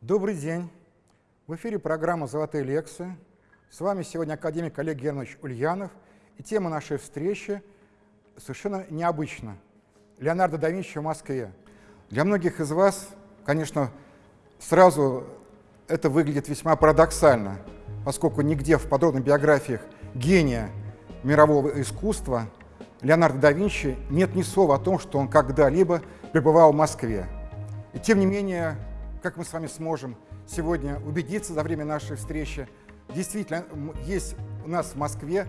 Добрый день. В эфире программа «Золотые лекции». С вами сегодня академик Олег Германович Ульянов. И тема нашей встречи совершенно необычна. Леонардо да Винчи в Москве. Для многих из вас, конечно, сразу это выглядит весьма парадоксально, поскольку нигде в подробных биографиях гения мирового искусства Леонардо да Винчи нет ни слова о том, что он когда-либо пребывал в Москве. И тем не менее, как мы с вами сможем сегодня убедиться за время нашей встречи, действительно есть у нас в Москве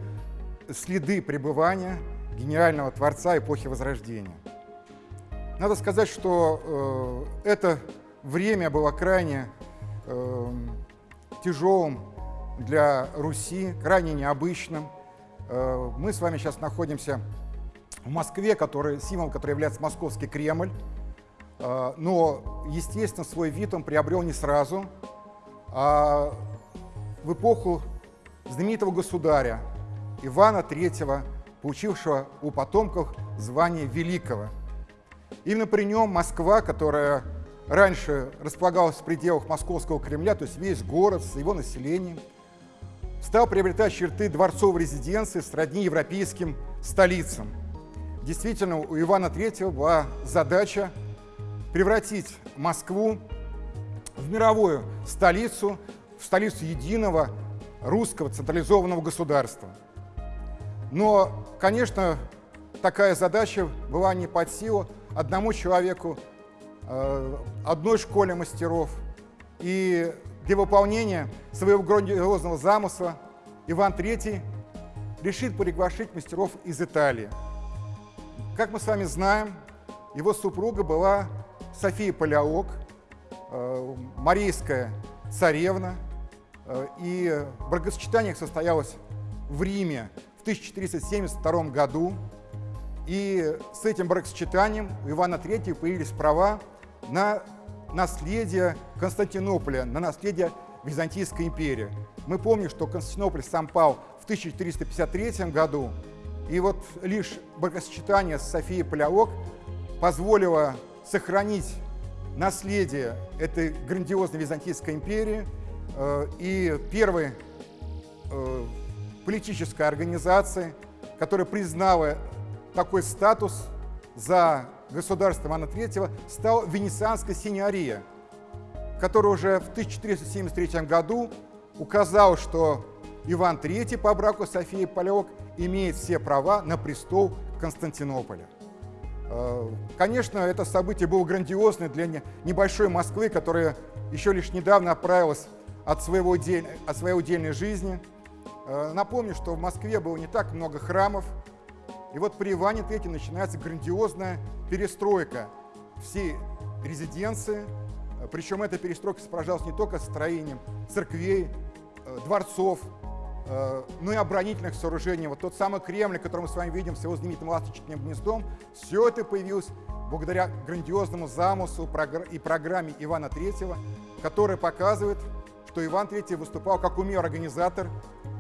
следы пребывания гениального творца эпохи Возрождения. Надо сказать, что э, это время было крайне э, тяжелым для Руси, крайне необычным. Э, мы с вами сейчас находимся в Москве, который, символ, который является Московский Кремль. Э, но, естественно, свой вид он приобрел не сразу, а в эпоху знаменитого государя Ивана III, получившего у потомков звание Великого. Именно при нем Москва, которая раньше располагалась в пределах Московского Кремля, то есть весь город с его населением, стал приобретать черты дворцовой резиденции сродни европейским столицам. Действительно, у Ивана III была задача превратить Москву в мировую столицу, в столицу единого русского централизованного государства. Но, конечно, такая задача была не под силу одному человеку, э, одной школе мастеров. И для выполнения своего грандиозного замысла Иван III решит приглашить мастеров из Италии. Как мы с вами знаем, его супруга была София Палеолог, э, марийская царевна, э, и бракосочетание состоялось в Риме в 1472 году. И с этим бракосочетанием у Ивана III появились права на наследие Константинополя, на наследие Византийской империи. Мы помним, что Константинополь сам пал в 1453 году, и вот лишь бракосочетание с Софией Палеолог позволило сохранить наследие этой грандиозной Византийской империи э, и первой э, политической организации, которая признала такой статус за государство Ивана III, стал Венецианская синьория, которая уже в 1473 году указал, что Иван III по браку Софии Палеок имеет все права на престол Константинополя. Э, конечно, это событие было грандиозное для небольшой Москвы, которая еще лишь недавно отправилась от, своего, от своей удельной жизни. Э, напомню, что в Москве было не так много храмов, и вот при Иване III начинается грандиозная перестройка всей резиденции, причем эта перестройка сопровождалась не только строением церквей, э, дворцов, Э, ну и оборонительных сооружений. Вот тот самый Кремль, который мы с вами видим с его знаменитым ласточкиным гнездом, все это появилось благодаря грандиозному замыслу и программе Ивана III, которая показывает, что Иван III выступал как умелый организатор,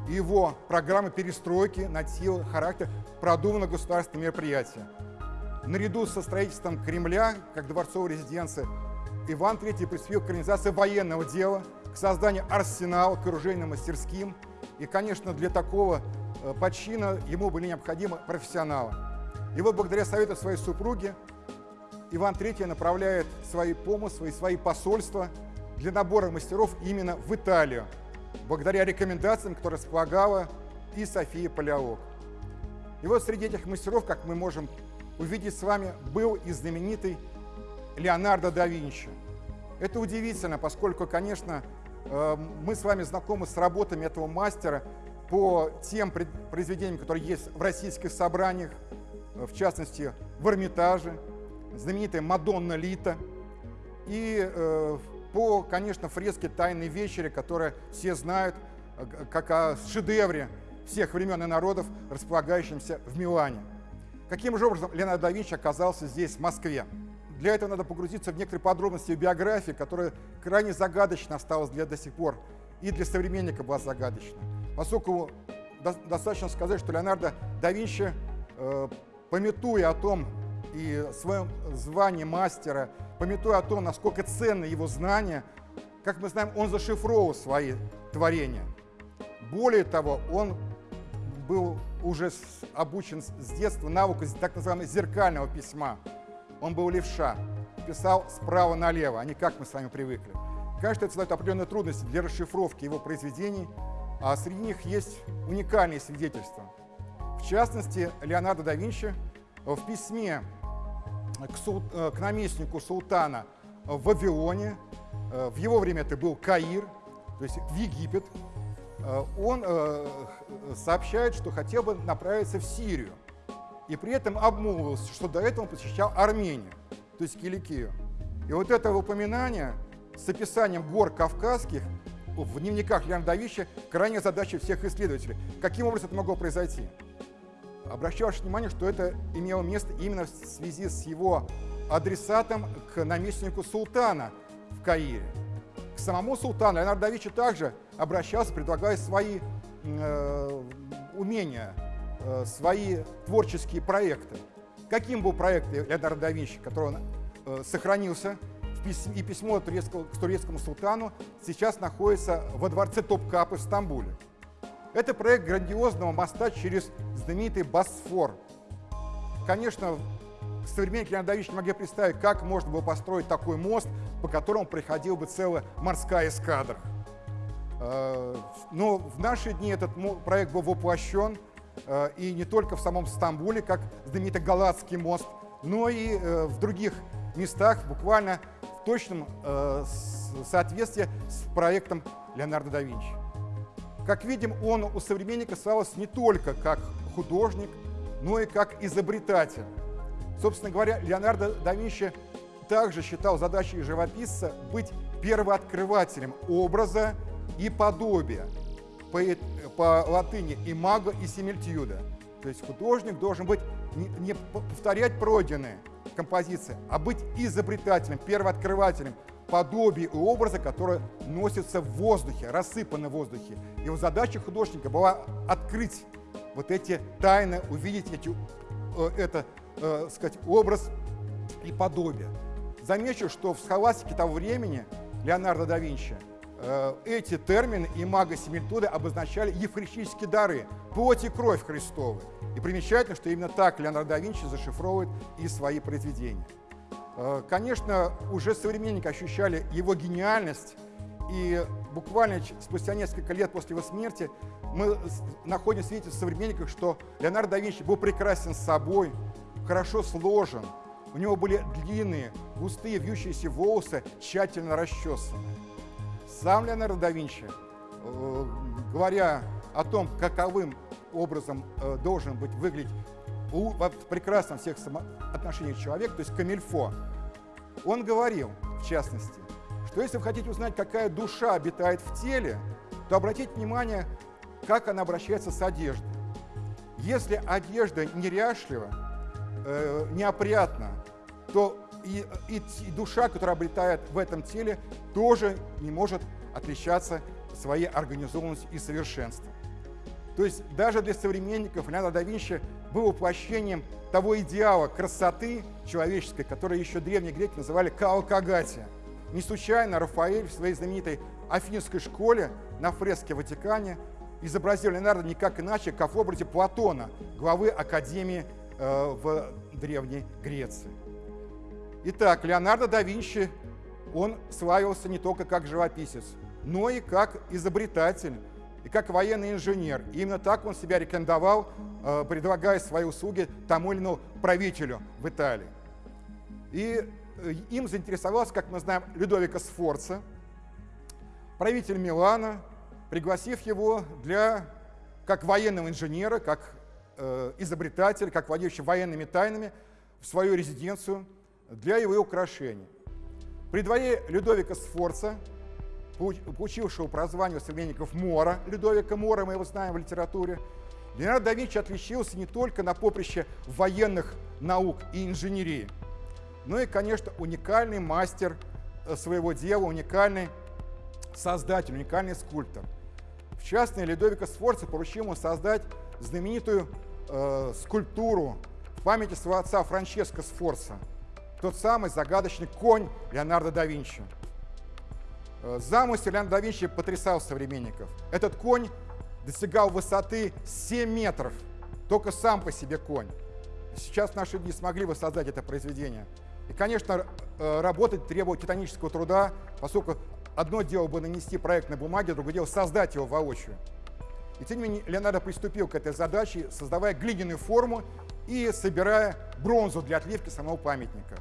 его программа перестройки носила характер продуманного государственного мероприятия. Наряду со строительством Кремля, как дворцовой резиденции, Иван III приступил к организации военного дела, к созданию арсенала, к оружейным мастерским – и, конечно, для такого э, почина ему были необходимы профессионалы. И вот благодаря совету своей супруги Иван III направляет свои помыслы и свои посольства для набора мастеров именно в Италию, благодаря рекомендациям, которые располагала и София Палеолог. И вот среди этих мастеров, как мы можем увидеть с вами, был и знаменитый Леонардо да Винчи. Это удивительно, поскольку, конечно, Эм, мы с вами знакомы с работами этого мастера по тем произведениям, которые есть в российских собраниях, э, в частности, в Эрмитаже, знаменитая Мадонна Лита, и э, по, конечно, фреске «Тайной вечери», которая все знают, э, как о шедевре всех времен и народов, располагающемся в Милане. Каким же образом Леонардо да Винчи оказался здесь, в Москве? Для этого надо погрузиться в некоторые подробности биографии, которая крайне загадочно осталась для до сих пор, и для современника была загадочна. Поскольку достаточно сказать, что Леонардо да Винчи э, пометуя о том и своем звании мастера, пометуя о том, насколько ценны его знания, как мы знаем, он зашифровал свои творения. Более того, он был уже обучен с детства навыку так называемого зеркального письма. Он был левша, писал справа налево, а не как мы с вами привыкли. Конечно, это создает определенные трудности для расшифровки его произведений, а среди них есть уникальные свидетельства. В частности, Леонардо да Винчи в письме к, сул, э, к наместнику султана в Вавилоне, э, в его время это был Каир, то есть в Египет, э, он сообщает, что хотел бы направиться в Сирию. И при этом обмолвился, что до этого он посещал Армению, то есть Киликию. И вот это упоминание с описанием гор кавказских в дневниках Леонида Давича крайняя задача всех исследователей. Каким образом это могло произойти? Обращаю ваше внимание, что это имело место именно в связи с его адресатом к наместнику султана в Каире. К самому султану Леонардо да Винчи также обращался, предлагая свои э, умения, э, свои творческие проекты. Каким был проект Леонардо да Винчи, который он, э, сохранился в письме, и письмо турецкого, к турецкому султану сейчас находится во дворце Топкапы в Стамбуле. Это проект грандиозного моста через знаменитый Босфор. Конечно, современники Леонида Ильича не могли представить, как можно было построить такой мост, по которому приходила бы целая морская эскадра. Э, но в наши дни этот проект был воплощен, э, и не только в самом Стамбуле, как знаменитый Галатский мост, но и э, в других местах, буквально в точном соответствии с проектом Леонардо да Винчи. Как видим, он у современника славился не только как художник, но и как изобретатель. Собственно говоря, Леонардо да Винчи также считал задачей живописца быть первооткрывателем образа и подобия. По, по латыни имаго и симильтюда. То есть художник должен быть не, не повторять пройденные композиции, а быть изобретателем, первооткрывателем, подобие и образа, которые носятся в воздухе, рассыпаны в воздухе. Его задача художника была открыть вот эти тайны, увидеть эти, э, это, э, сказать, образ и подобие. Замечу, что в схоластике того времени Леонардо да Винчи э, эти термины и мага Семильтуды обозначали евхаристические дары, плоть и кровь Христовы. И примечательно, что именно так Леонардо да Винчи зашифровывает и свои произведения. Э, конечно, уже современники ощущали его гениальность, и буквально спустя несколько лет после его смерти мы находим свидетельство современников, что Леонардо да Винчи был прекрасен собой, хорошо сложен, у него были длинные, густые, вьющиеся волосы, тщательно расчесаны. Сам Леонардо да Винчи, э, говоря о том, каковым образом э, должен быть выглядеть у, в прекрасном всех отношениях человек, то есть камильфо, он говорил, в частности, что если вы хотите узнать, какая душа обитает в теле, то обратите внимание, как она обращается с одеждой. Если одежда неряшлива, э, неопрятна, то и, и, и душа, которая обретает в этом теле, тоже не может отличаться своей организованностью и совершенством. То есть даже для современников Леонардо да Винчи был воплощением того идеала красоты человеческой, который еще древние греки называли каокагатия. Не случайно Рафаэль в своей знаменитой Афинской школе на фреске в Ватикане изобразил Леонардо никак иначе, как в образе Платона, главы Академии э, в Древней Греции. Итак, Леонардо да Винчи, он славился не только как живописец, но и как изобретатель, и как военный инженер. И именно так он себя рекомендовал, предлагая свои услуги тому или иному правителю в Италии. И э, им заинтересовался, как мы знаем, Людовико Сфорца, правитель Милана, пригласив его для, как военного инженера, как э, изобретателя, как владеющего военными тайнами, в свою резиденцию для его украшений. При дворе Людовика Сфорца получившего прозвание современников Мора, Людовика Мора, мы его знаем в литературе, Леонардо да Винчи отличился не только на поприще военных наук и инженерии, но и, конечно, уникальный мастер э, своего дела, уникальный создатель, уникальный скульптор. В частности, Людовика Сфорца поручил ему создать знаменитую э, скульптуру в памяти своего отца Франческо Сфорца, тот самый загадочный конь Леонардо да Винчи. Э, замысел Леонардо да Винчи потрясал современников. Этот конь достигал высоты 7 метров, только сам по себе конь. Сейчас наши дни смогли воссоздать это произведение. И, конечно, э, работать требует титанического труда, поскольку одно дело бы нанести проект на бумаге, другое дело создать его воочию. И тем не менее Леонардо приступил к этой задаче, создавая глиняную форму и собирая бронзу для отливки самого памятника.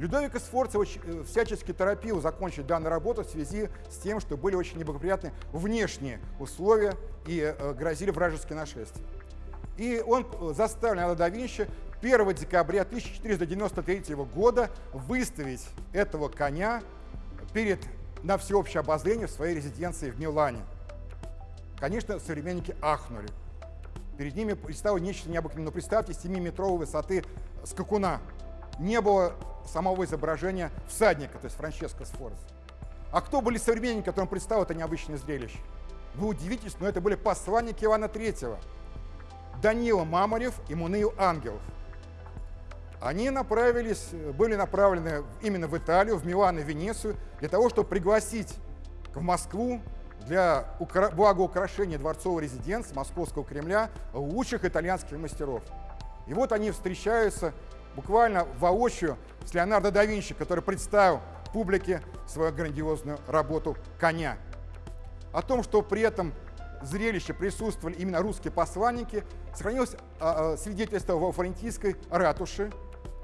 Людовик Сфорца э, всячески торопил закончить данную работу в связи с тем, что были очень неблагоприятны внешние условия и э, грозили вражеские нашествия. И он э, заставил Леонардо да Винчи 1 декабря 1493 года выставить этого коня перед, на всеобщее обозрение в своей резиденции в Милане. Конечно, современники ахнули. Перед ними предстало нечто необыкновенное. Но представьте, 7-метровой высоты скакуна. Не было самого изображения всадника, то есть Франческо Сфорца. А кто были современники, которым предстало это необычное зрелище? Вы удивитесь, но это были посланники Ивана III. Данила Мамарев и Мунею Ангелов. Они направились, были направлены именно в Италию, в Милан и Венецию, для того, чтобы пригласить в Москву для благоукрашения дворцовой резиденции Московского Кремля лучших итальянских мастеров. И вот они встречаются буквально воочию с Леонардо да Винчи, который представил публике свою грандиозную работу «Коня». О том, что при этом зрелище присутствовали именно русские посланники, сохранилось а, а, свидетельство во Флорентийской ратуше,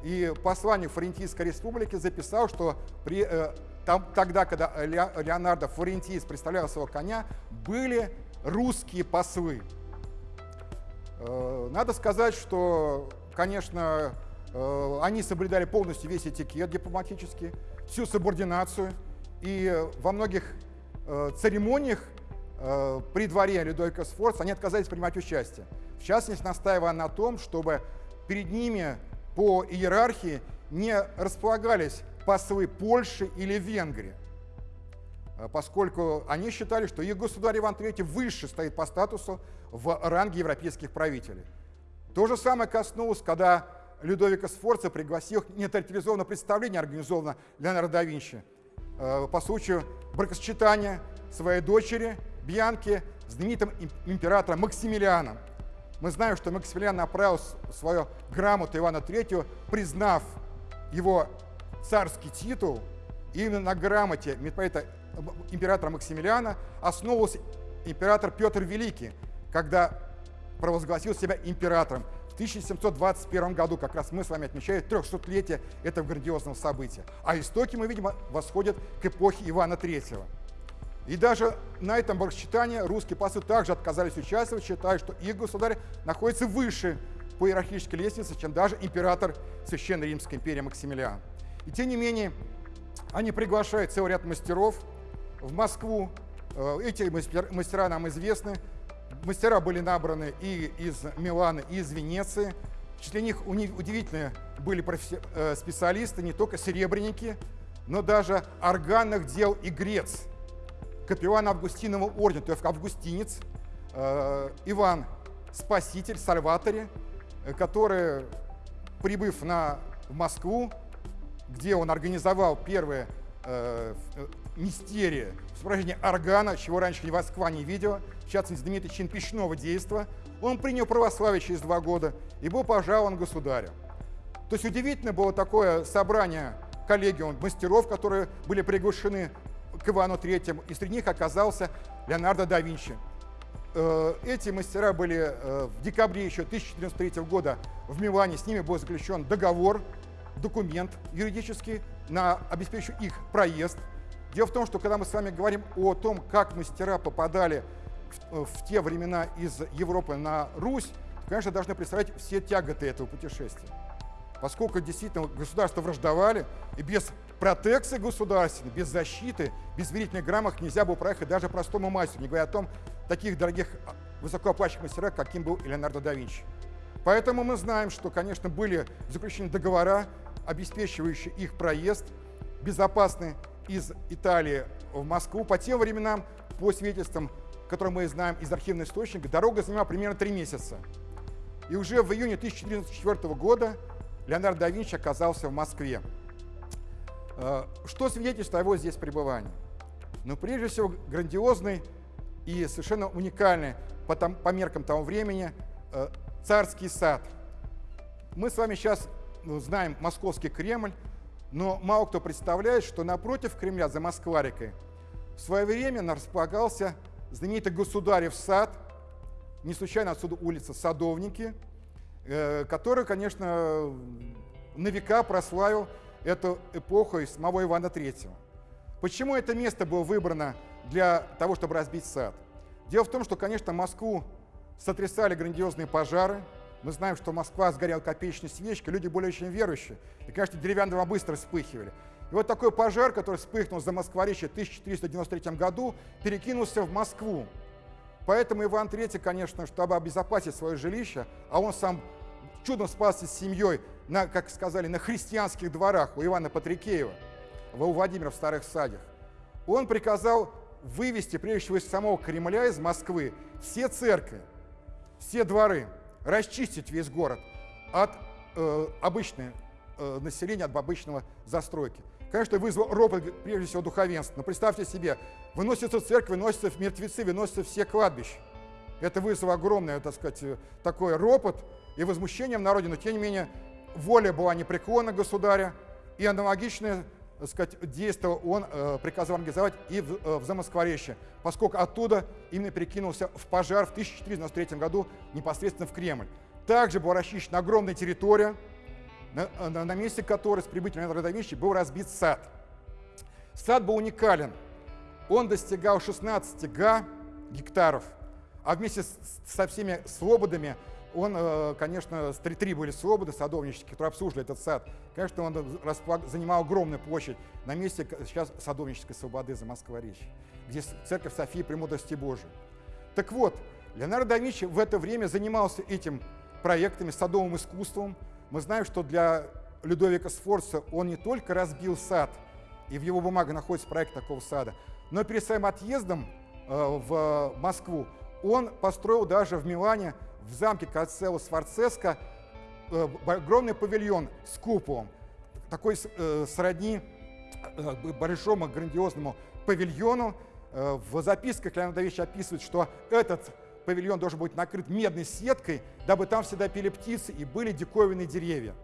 и посланник Флорентийской республики записал, что при э, там, тогда, когда Леонардо Флорентийс представлял своего коня, были русские послы. Э, надо сказать, что, конечно, они соблюдали полностью весь этикет дипломатический, всю субординацию, и во многих э, церемониях при дворе Людовика Сфорца они отказались принимать участие. В частности, настаивая на том, чтобы перед ними по иерархии не располагались послы Польши или Венгрии, э, поскольку они считали, что их государь Иван III выше стоит по статусу в ранге европейских правителей. То же самое коснулось, когда Людовика Сфорца пригласил нетарифизованное представление, организованное Леонардо да Винчи, э, по случаю бракосочетания своей дочери Бьянки с знаменитым императором Максимилианом. Мы знаем, что Максимилиан направил свою грамоту Ивана III, признав его царский титул, именно на грамоте митрополита императора Максимилиана основывался император Петр Великий, когда провозгласил себя императором. В 1721 году как раз мы с вами отмечаем 300-летие этого грандиозного события. А истоки, мы видим, восходят к эпохе Ивана III. И даже на этом бракосчитании русские послы также отказались участвовать, считая, что их государь находится выше по иерархической лестнице, чем даже император Священной Римской империи Максимилиан. И тем не менее, они приглашают целый ряд мастеров в Москву. Э, эти мастера нам известны. Мастера были набраны и из Милана, и из Венеции. Числе них удивительные были э, специалисты, не только серебряники, но даже органных дел и грец. Капеллан Августинового ордена, то есть августинец, э, Иван Спаситель, Сальваторе, который, прибыв на, Москву, где он организовал первые э, э мистерии упражнения органа, чего раньше ни Москва не видела, в частности, знаменитый чин пищного действа, он принял православие через два года и был пожалован государю. То есть удивительно было такое собрание коллегиум мастеров, которые были приглашены к Ивану III, и среди них оказался Леонардо да Винчи. Э, эти мастера были э, в декабре еще 1493 года в Милане, с ними был заключен договор документ юридический на обеспечивающий их проезд. Дело в том, что когда мы с вами говорим о том, как мастера попадали в, в те времена из Европы на Русь, то, конечно, должны представлять все тяготы этого путешествия. Поскольку действительно государства враждовали, и без протекции государственной, без защиты, без верительных грамот нельзя было проехать даже простому мастеру, не говоря о том, таких дорогих высокооплачиваемых мастерах, каким был Леонардо да Винчи. Поэтому мы знаем, что, конечно, были заключены договора обеспечивающий их проезд безопасный из Италии в Москву. По тем временам, по свидетельствам, которые мы знаем из архивных источников, дорога занимала примерно три месяца. И уже в июне 1404 года Леонардо да Винчи оказался в Москве. Э, что свидетельствует о его здесь пребывании? Ну, прежде всего, грандиозный и совершенно уникальный по, там, по меркам того времени э, царский сад. Мы с вами сейчас ну, знаем московский Кремль, но мало кто представляет, что напротив Кремля, за Москварикой, в свое время располагался знаменитый Государев сад, не случайно отсюда улица Садовники, э, который, конечно, на века прославил эту эпоху из самого Ивана III. Почему это место было выбрано для того, чтобы разбить сад? Дело в том, что, конечно, Москву сотрясали грандиозные пожары. Мы знаем, что Москва сгорела копеечной свечкой, люди более чем верующие. И, конечно, деревянные дома быстро вспыхивали. И вот такой пожар, который вспыхнул за Москворечье в 1493 году, перекинулся в Москву. Поэтому Иван III, конечно, чтобы обезопасить свое жилище, а он сам чудом спасся с семьей, на, как сказали, на христианских дворах у Ивана Патрикеева, у Владимира в Старых Садях, он приказал вывести, прежде всего, из самого Кремля, из Москвы, все церкви, все дворы, расчистить весь город от э, обычного э, населения, от обычного застройки. Конечно, вызвал ропот, прежде всего, духовенства. Но представьте себе, выносятся церкви, выносятся мертвецы, выносятся все кладбища. Это вызвало огромное, так сказать, э, такой ропот и возмущение в народе, но тем не менее воля была непреклонна государя, и аналогичное сказать, действие он э, приказал организовать и в, э, в Замоскворечье, поскольку оттуда именно перекинулся в пожар в 1493 году непосредственно в Кремль. Также была расчищена огромная территория, на, на, на месте которой с прибытием Леонардо да Винчи был разбит сад. Сад был уникален. Он достигал 16 га гектаров, а вместе с, со всеми слободами он, э, конечно, три были свободы садовнические, которые обслуживали этот сад. Конечно, он занимал огромную площадь на месте сейчас садовнической свободы за Москва-Речь, где церковь Софии Премудрости Божией. Так вот, Леонардо да Винчи в это время занимался этим проектами, садовым искусством. Мы знаем, что для Людовика Сфорца он не только разбил сад, и в его бумагах находится проект такого сада, но перед своим отъездом э, в Москву он построил даже в Милане в замке Кацелло Сварцеско э, огромный павильон с куполом, такой э, сродни э, большому грандиозному павильону. В записках Леонид Давич описывает, что этот павильон должен быть накрыт медной сеткой, дабы там всегда пели птицы и были диковинные деревья.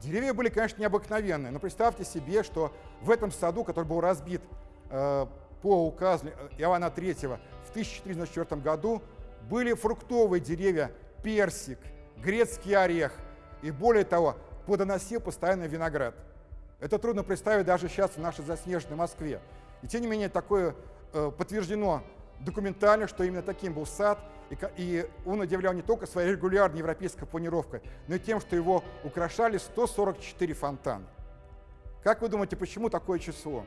Деревья были, конечно, необыкновенные, но представьте себе, что в этом саду, который был разбит по указу Иоанна III в 1404 году, были фруктовые деревья, персик, грецкий орех и более того, плодоносил постоянно виноград. Это трудно представить даже сейчас в нашей заснеженной Москве. И тем не менее такое э, подтверждено документально, что именно таким был сад, и, и он удивлял не только своей регулярной европейской планировкой, но и тем, что его украшали 144 фонтана. Как вы думаете, почему такое число?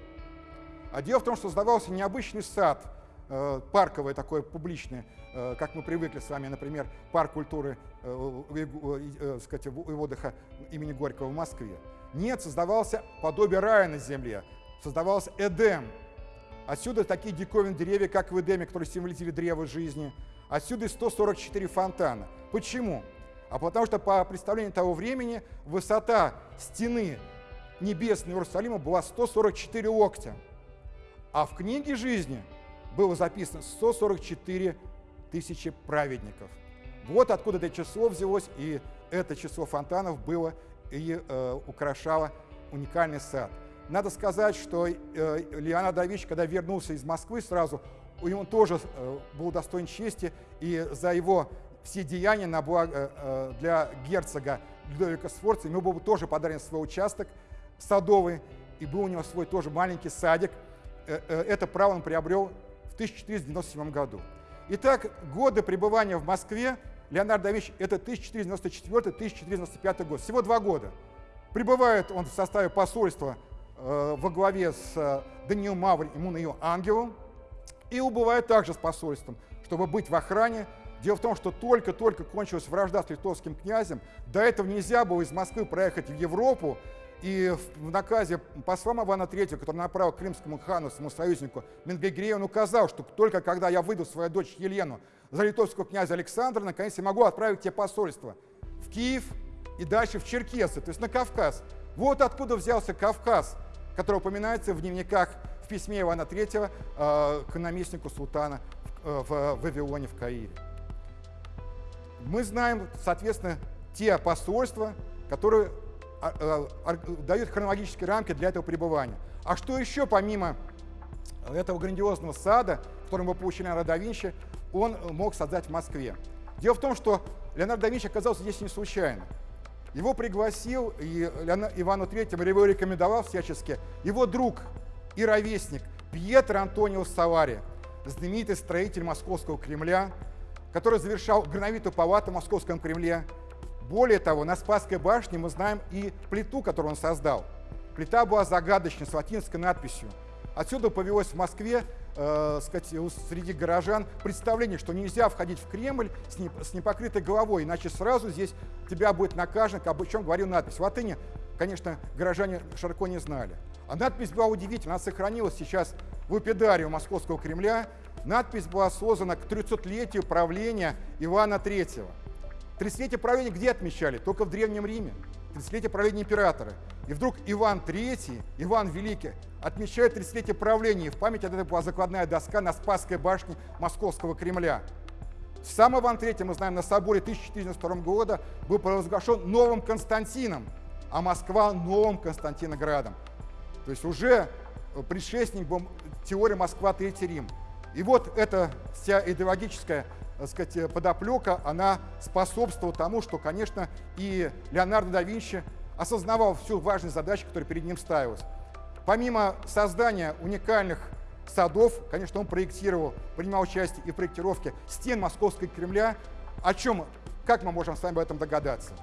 А дело в том, что создавался необычный сад, Э, парковое такое публичное, э, как мы привыкли с вами, например, парк культуры э, сказать, и отдыха имени Горького в Москве. Нет, создавался подобие рая на земле, создавался Эдем. Отсюда такие диковинные деревья, как в Эдеме, которые символизировали древо жизни. Отсюда и 144 фонтана. Почему? А потому что по представлению того времени высота стены небесной Иерусалима была 144 локтя. А в книге жизни было записано 144 тысячи праведников. Вот откуда это число взялось, и это число фонтанов было и э, украшало уникальный сад. Надо сказать, что э, Леонардо да Винчи, когда вернулся из Москвы сразу, он тоже э, был достоин чести, и за его все деяния на благо, э, э, для герцога Людовика Сфорца ему был тоже подарен свой участок садовый, и был у него свой тоже маленький садик. Э, э, это право он приобрел в 1497 году. Итак, годы пребывания в Москве Леонардо да это 1494-1495 год, всего два года. Прибывает он в составе посольства э, во главе с э, Даниил Мавр и Мунаил Ангелом и убывает также с посольством, чтобы быть в охране. Дело в том, что только-только кончилась вражда с литовским князем, до этого нельзя было из Москвы проехать в Европу, И в наказе посла Ивана III, который направил крымскому хану, своему союзнику Менгегрею, он указал, что только когда я выйду свою дочь Елену за литовского князя Александра, наконец я могу отправить тебе посольство в Киев и дальше в Черкесы, то есть на Кавказ. Вот откуда взялся Кавказ, который упоминается в дневниках в письме Ивана III э, к наместнику султана в, э, в Вавилоне, в Каире. Мы знаем, соответственно, те посольства, которые дают хронологические рамки для этого пребывания. А что еще помимо этого грандиозного сада, который мы получили Леонардо да он мог создать в Москве? Дело в том, что Леонардо да Винчи оказался здесь не случайно. Его пригласил, и Ивану Третьему его рекомендовал всячески, его друг и ровесник Пьетро Антонио Савари, знаменитый строитель Московского Кремля, который завершал грановитую палату в Московском Кремле, более того, на Спасской башне мы знаем и плиту, которую он создал. Плита была загадочной, с латинской надписью. Отсюда повелось в Москве, э, сказать, среди горожан представление, что нельзя входить в Кремль с, не, с непокрытой головой, иначе сразу здесь тебя будет накажен, об чем говорил надпись. В латыни, конечно, горожане широко не знали. А надпись была удивительна, она сохранилась сейчас в эпидарию Московского Кремля. Надпись была создана к 300-летию правления Ивана III. 30-летие правления где отмечали? Только в Древнем Риме. 30-летие правления императора. И вдруг Иван III, Иван Великий, отмечает 30-летие правления. В память от этого была закладная доска на Спасской башне Московского Кремля. Сам Иван III, мы знаем, на соборе 1402 года был провозглашен новым Константином, а Москва новым Константиноградом. То есть уже предшественник был теории Москва Третий Рим. И вот эта вся идеологическая так сказать, подоплека, она способствовала тому, что, конечно, и Леонардо да Винчи осознавал всю важность задачи, которая перед ним ставилась. Помимо создания уникальных садов, конечно, он проектировал, принимал участие и в проектировке стен Московского Кремля, о чем, как мы можем с вами об этом догадаться.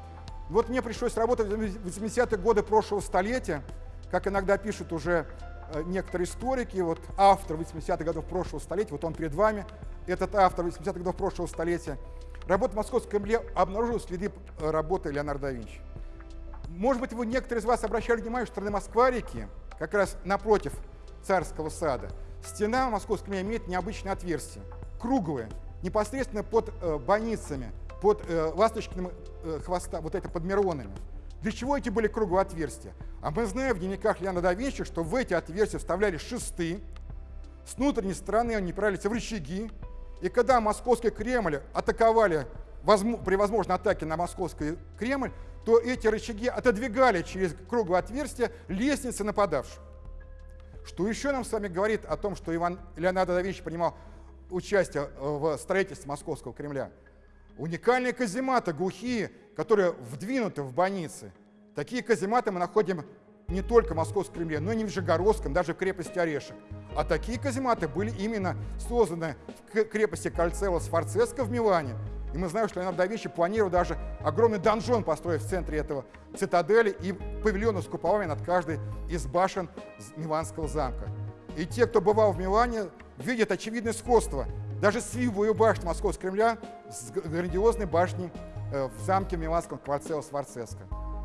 Вот мне пришлось работать в 80-е годы прошлого столетия, как иногда пишут уже э, некоторые историки, вот автор 80-х годов прошлого столетия, вот он перед вами, этот автор 80-х годов прошлого столетия, работа в Московском Кремле обнаружила следы э, работы Леонардо да Винчи. Может быть, вы некоторые из вас обращали внимание, что стороны Москва-реки, как раз напротив царского сада, стена Московского Кремля имеет необычное отверстие, круглое, непосредственно под э, больницами, под э, ласточкиным э, хвоста, вот это под Миронами. Для чего эти были круглые отверстия? А мы знаем в дневниках Леонардо да Винчи, что в эти отверстия вставляли шесты, с внутренней стороны они правились в рычаги, и когда московский Кремль атаковали при возможной атаке на московский Кремль, то эти рычаги отодвигали через круглое отверстие лестницы нападавших. Что еще нам с вами говорит о том, что Иван Леонардо да Винчи принимал участие э, в строительстве московского Кремля? Уникальные казематы глухие, которые вдвинуты в больницы. Такие казематы мы находим не только в Московском Кремле, но и в Нижегородском, даже в крепости Орешек. А такие казематы были именно созданы в крепости Кальцева Сфорцеско в Милане. И мы знаем, что Леонардо да планировал даже огромный донжон построить в центре этого цитадели и павильоны с куполами над каждой из башен Миланского замка. И те, кто бывал в Милане, видят очевидное сходство даже с Вивою башней Московского Кремля с грандиозной башней э, в замке Миланском Кварцео Сварцеско.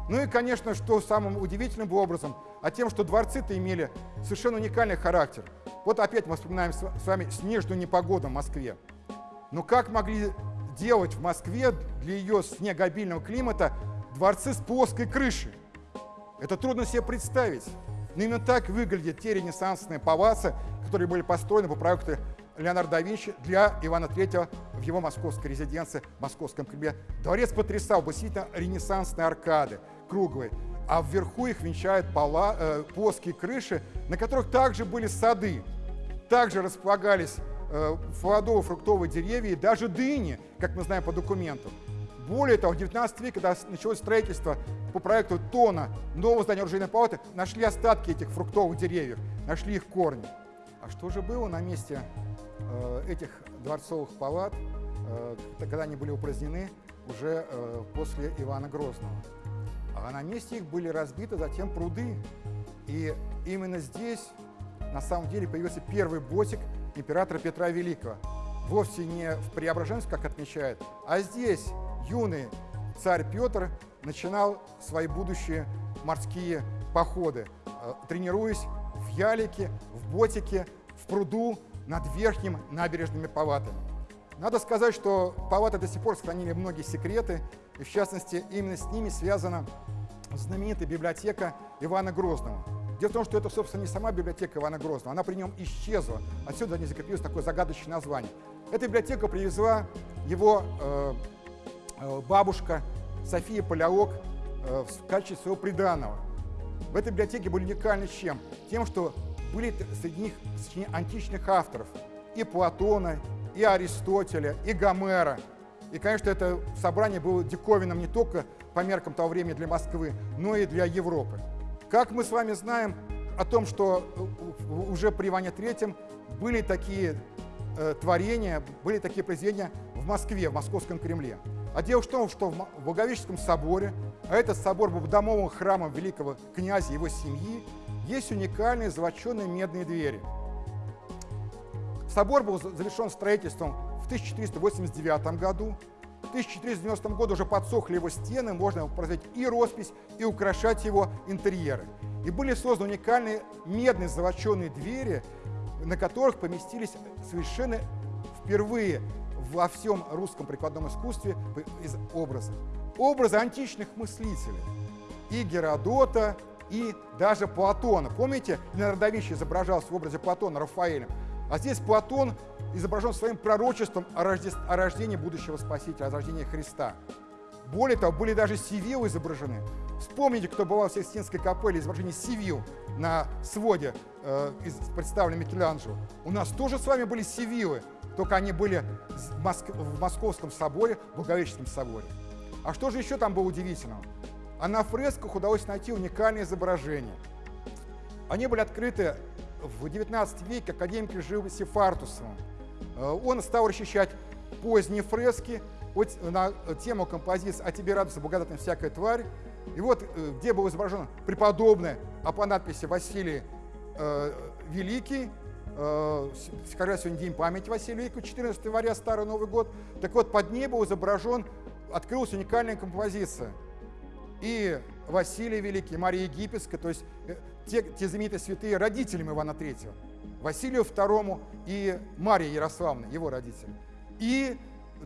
Ну и, конечно, что самым удивительным образом, а тем, что дворцы-то имели совершенно уникальный характер. Вот опять мы вспоминаем с вами снежную непогоду в Москве. Но как могли делать в Москве для ее снегообильного климата дворцы с плоской крышей? Это трудно себе представить. Но именно так выглядят те ренессансные палацы, которые были построены по проекту Леонардо да Винчи для Ивана III в его московской резиденции в Московском Кремле. Дворец потрясал, действительно ренессансные аркады, круглые, а вверху их венчают пола, э, плоские крыши, на которых также были сады. Также располагались э, плодово-фруктовые деревья и даже дыни, как мы знаем по документам. Более того, в 19 веке, когда началось строительство по проекту Тона нового здания оружейной палаты, нашли остатки этих фруктовых деревьев, нашли их корни. А что же было на месте э, этих дворцовых палат, э, когда они были упразднены уже э, после Ивана Грозного? а на месте их были разбиты затем пруды. И именно здесь на самом деле появился первый ботик императора Петра Великого. Вовсе не в Преображенске, как отмечают, а здесь юный царь Петр начинал свои будущие морские походы, тренируясь в ялике, ботике, в пруду над верхним набережными палатами. Надо сказать, что палаты до сих пор сохранили многие секреты, и в частности именно с ними связана знаменитая библиотека Ивана Грозного. Дело в том, что это, собственно, не сама библиотека Ивана Грозного, она при нем исчезла. Отсюда не закрепилось такое загадочное название. Эта библиотека привезла его э, э, бабушка София Палеолог э, в качестве своего приданного. В этой библиотеке были уникальны чем? Тем, что были среди них сочинения античных авторов. И Платона, и Аристотеля, и Гомера. И, конечно, это собрание было диковинным не только по меркам того времени для Москвы, но и для Европы. Как мы с вами знаем о том, что уже при Иване III были такие э, творения, были такие произведения в Москве, в Московском Кремле. А дело в том, что в Благовещенском соборе, а этот собор был домовым храмом великого князя и его семьи, есть уникальные золоченые медные двери. Собор был завершен строительством в 1489 году. В 1490 году уже подсохли его стены, можно производить и роспись, и украшать его интерьеры. И были созданы уникальные медные золоченые двери, на которых поместились совершенно впервые во всем русском прикладном искусстве из образа. Образы античных мыслителей. И Геродота, и даже Платона. Помните, Леонардо да Винчи изображался в образе Платона Рафаэлем? А здесь Платон изображен своим пророчеством о, рожде... о рождении будущего Спасителя, о рождении Христа. Более того, были даже Сивилы изображены. Вспомните, кто бывал в Сикстинской капелле, изображение Сивил на своде э, представлен Микеланджело. У нас тоже с вами были Сивилы, только они были в, Моск... в Московском соборе, в Благовещенском соборе. А что же еще там было удивительного? А на фресках удалось найти уникальные изображения. Они были открыты в XIX веке академиком живописи Фартусовым. Э, он стал расчищать поздние фрески на тему композиции «А тебе радуется благодатная всякая тварь». И вот э, где был изображен преподобный, а по надписи Василий э, Великий, э, как сегодня день памяти Василия Великого, 14 января, Старый Новый год. Так вот, под ней был изображен, открылась уникальная композиция. И Василий Великий, Мария Египетская, то есть э, те, те знаменитые святые родителям Ивана III, Василию II и Мария Ярославна, его родители. И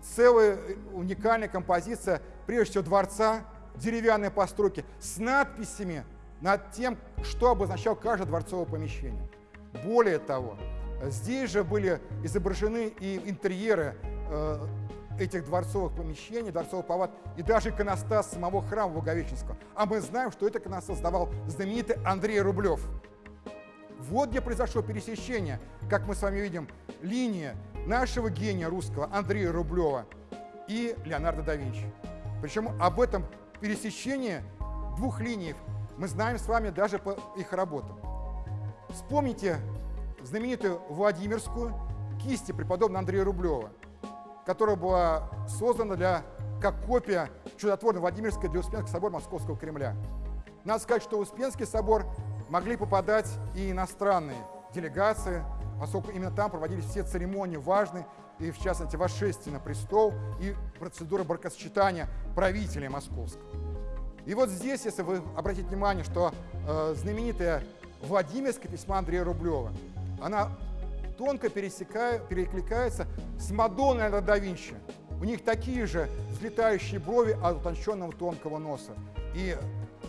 целая э, уникальная композиция, прежде всего, дворца, деревянные постройки с надписями над тем, что обозначал каждое дворцовое помещение. Более того, здесь же были изображены и интерьеры э, этих дворцовых помещений, дворцовых палат и даже иконостас самого храма Благовещенского. А мы знаем, что это иконостас создавал знаменитый Андрей Рублев. Вот где произошло пересечение, как мы с вами видим, линия нашего гения русского Андрея Рублева и Леонардо да Винчи. Причем об этом пересечении двух линий мы знаем с вами даже по их работам. Вспомните знаменитую Владимирскую кисти преподобного Андрея Рублева – которая была создана для, как копия чудотворной Владимирской для Успенского собора Московского Кремля. Надо сказать, что в Успенский собор могли попадать и иностранные делегации, поскольку именно там проводились все церемонии важные, и в частности восшествие на престол и процедура бракосочетания правителя московского. И вот здесь, если вы обратите внимание, что э, знаменитая Владимирское письмо Андрея Рублева, она тонко перекликается с Мадонной на да Винчи. У них такие же взлетающие брови от утонченного тонкого носа. И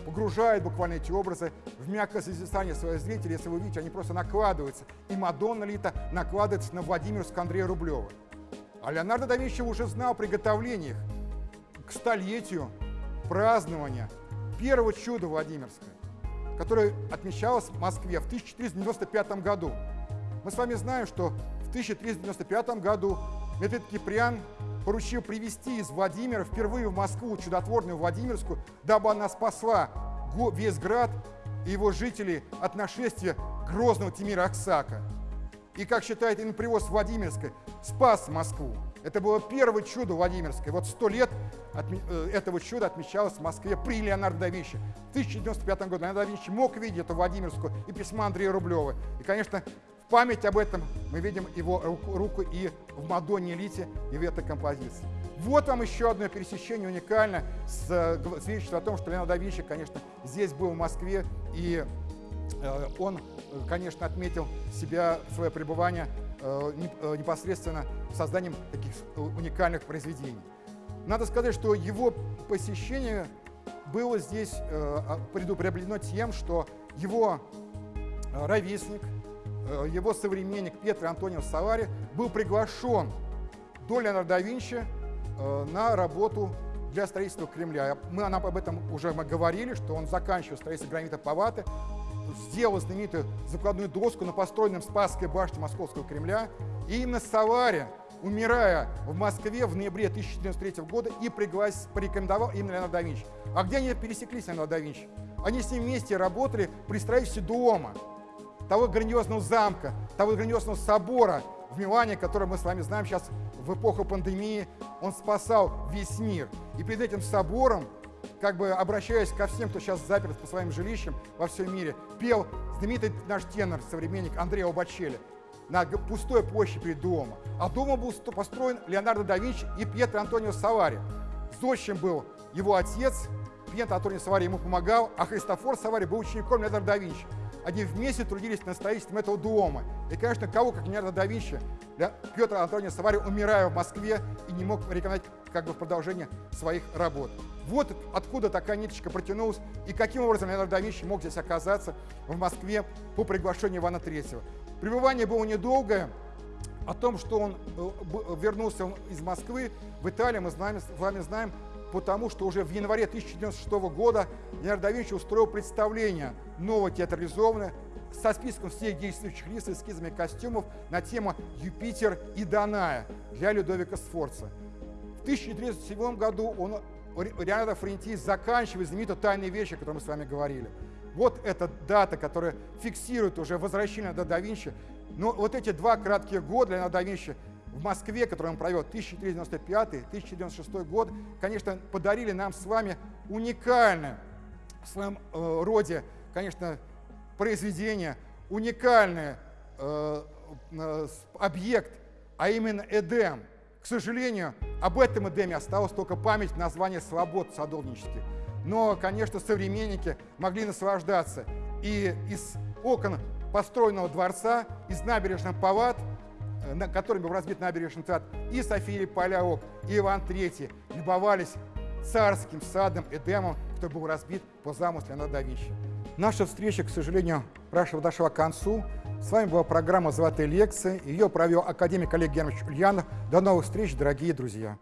погружает буквально эти образы в мягкое созерцание своих зрителей. Если вы видите, они просто накладываются. И Мадонна Лита накладывается на Владимирского Андрея Рублева. А Леонардо да Винчи уже знал о приготовлениях к столетию празднования первого чуда Владимирского, которое отмечалось в Москве в 1495 году. Мы с вами знаем, что в 1395 году Метрит Киприан поручил привести из Владимира впервые в Москву чудотворную Владимирскую, дабы она спасла весь град и его жителей от нашествия грозного Тимира Аксака. И, как считает именно привоз Владимирской, спас Москву. Это было первое чудо Владимирское. Вот сто лет э, этого чуда отмечалось в Москве при Леонардо да Винчи. В 1095 году Леонардо да Винчи мог видеть эту Владимирскую и письма Андрея Рублева. И, конечно, память об этом мы видим его руку и в Мадонне Лите, и в этой композиции. Вот вам еще одно пересечение уникальное, свидетельствует о том, что Леонардо да Винчи, конечно, здесь был в Москве, и э, он, конечно, отметил себя, свое пребывание э, э, непосредственно созданием таких уникальных произведений. Надо сказать, что его посещение было здесь а, предупреждено тем, что его ровесник, его современник Петр Антонио Савари был приглашен до Леонардо Винчи Э, на работу для строительства Кремля. Мы нам об этом уже говорили, что он заканчивал строительство гранита Паваты, сделал знаменитую закладную доску на построенном Спасской башне Московского Кремля. И именно Савария, умирая в Москве в ноябре 1993 года, и приглас, порекомендовал именно Леонардо да Винчи. А где они пересеклись, Леонардо да Винчи? Они с ним вместе работали при строительстве дома, того грандиозного замка, того грандиозного собора в Милане, который мы с вами знаем сейчас в эпоху пандемии, он спасал весь мир. И перед этим собором, как бы обращаясь ко всем, кто сейчас заперт по своим жилищам во всем мире, пел знаменитый наш тенор, современник Андреа Обачели на пустой площади перед домом. А дома был построен Леонардо да Винчи и Пьетро Антонио Савари. Зодчим был его отец, Пьетро Антонио Савари ему помогал, а Христофор Савари был учеником Леонардо да Винчи. Они вместе трудились над строительством этого дома. И, конечно, кого, как Леонардо да Винчи, Петр Антонио Савари, умирая в Москве, и не мог рекомендовать как бы продолжение своих работ. Вот откуда такая ниточка протянулась, и каким образом Леонардо да Винчи мог здесь оказаться в Москве по приглашению Ивана III. Пребывание было недолгое, о том, что он э, вернулся из Москвы в Италию, мы с вами знаем, потому что уже в январе 1996 года Леонардо да Винчи устроил представление новое театрализованное со списком всех действующих лиц и эскизами костюмов на тему «Юпитер и Даная» для Людовика Сфорца. В 1937 году он, Леонардо Френтий заканчивает знаменитую «Тайные вещи», о которой мы с вами говорили. Вот эта дата, которая фиксирует уже возвращение до да Винчи. Но вот эти два кратких года Леонардо да Винчи в Москве, который он провел 1395-1096 год, конечно, подарили нам с вами уникальное в своем э, роде, конечно, произведение, уникальный э, э, объект, а именно Эдем. К сожалению, об этом Эдеме осталась только память названия «Свобод» садовнических. Но, конечно, современники могли наслаждаться и из окон построенного дворца, из набережных Палат – на которыми был разбит набережный театр, и София Поляок, и Иван III любовались царским садом Эдемом, который был разбит по замыслу Леонардо да. Наша встреча, к сожалению, подошла к концу. С вами была программа «Золотые лекции». Ее провел академик Олег Германович Ульянов. До новых встреч, дорогие друзья!